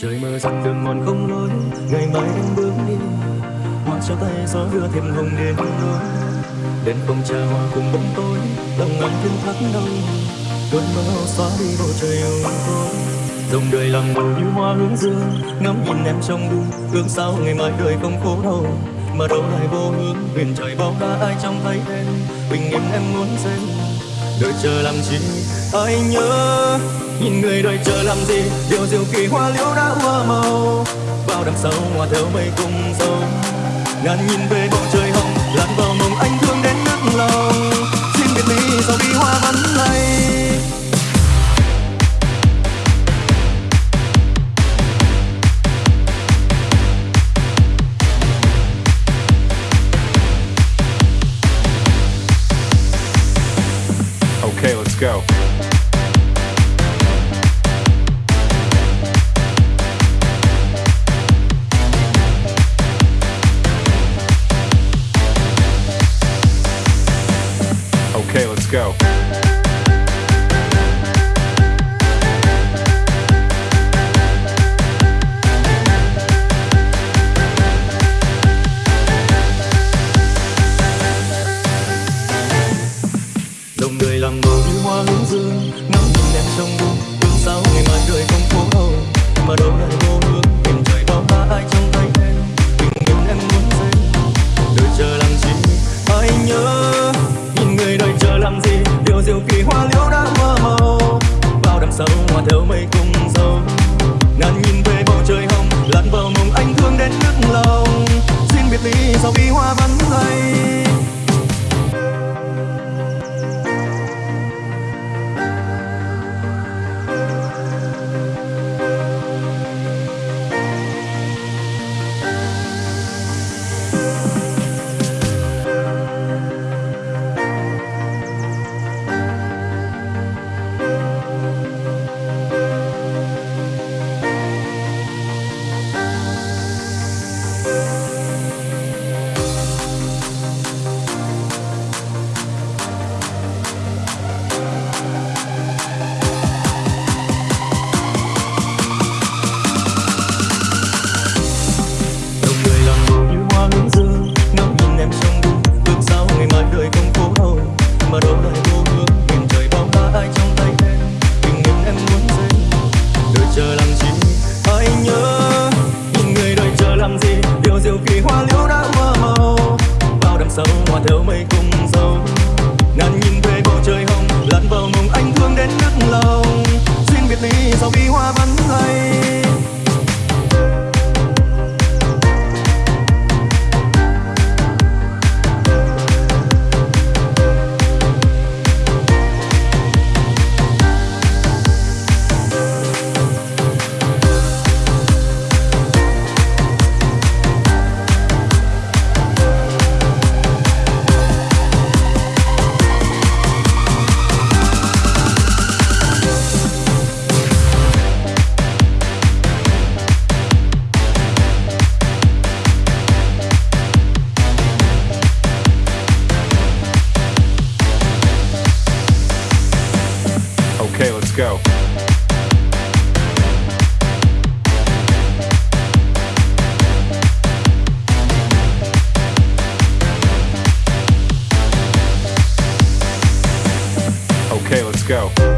trời mơ rằng đường mòn không lối, ngày mai em bước đi. Hoa cho tay gió đưa thêm hồng đến đôi đèn không trà hoa cùng bóng tối, lòng anh thương thắt đau. Cơn mơ xóa đi bầu trời u tối dòng đời lặng màu như hoa hướng dương, ngắm nhìn em trong đu ước sao ngày mai đời không khổ đau, mà đâu lại vô hướng. Huyền trời bao la ai trong thấy em, bình yên em muốn xem đợi chờ làm gì? ai nhớ? Nhìn người đợi chờ làm gì? Điều diệu kỳ hoa liễu đã hoa màu. Vào đằng sau, hoa theo mây cùng sâu. Ngàn nhìn về bầu trời hồng, lặn vào mộng anh thương đến nước lòng. Xin biệt ly sau đi hoa vẫn lay. Okay, let's go. Đồng người làm màu như hoa hướng dương ngắm nhìn em trong đu ước sao ngày mai đời không phố hồng. Kỳ hoa liễu đã hoa màu. Vào đằng sau hoa theo mây cùng dâu ngàn nhìn về bầu trời hồng, lặn vào mộng anh thương đến nức lòng. Xin biệt ly sau khi hoa vẫn lay đến nức lòng xin biệt ly sau bi hoa vẫn hay go. Okay, let's go.